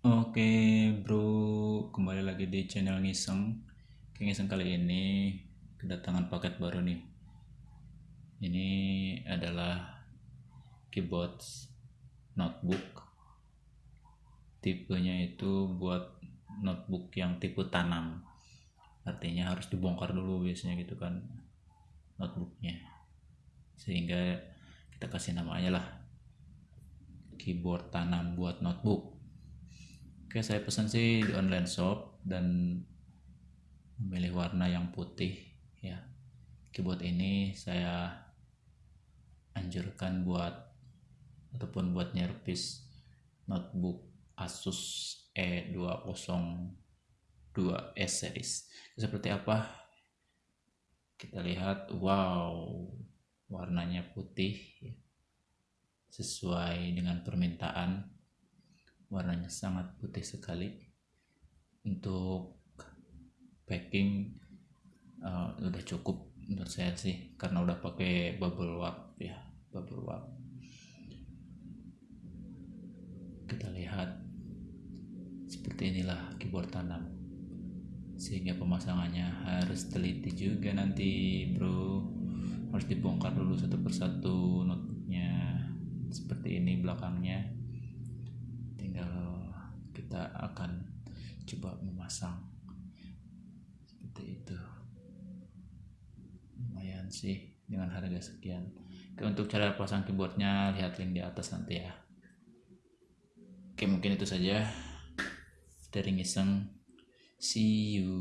Oke bro, kembali lagi di channel Ngiseng. Oke, Ngiseng kali ini kedatangan paket baru nih. Ini adalah keyboard notebook. Tipenya itu buat notebook yang tipe tanam. Artinya harus dibongkar dulu biasanya gitu kan notebooknya. Sehingga kita kasih namanya lah keyboard tanam buat notebook Oke, saya pesan sih di online shop dan memilih warna yang putih ya. Keyboard ini saya anjurkan buat ataupun buat nyerpis notebook Asus E202S series. Seperti apa? Kita lihat, wow, warnanya putih ya. sesuai dengan permintaan warnanya sangat putih sekali. Untuk packing uh, udah cukup menurut saya sih karena udah pakai bubble wrap ya bubble wrap. Kita lihat seperti inilah keyboard tanam. Sehingga pemasangannya harus teliti juga nanti bro. Harus dibongkar dulu satu persatu notebooknya seperti ini belakangnya kita akan coba memasang seperti itu. Lumayan sih dengan harga sekian. Oke, untuk cara pasang keyboardnya lihat link di atas nanti ya. Oke mungkin itu saja. Dari ngiseng. See you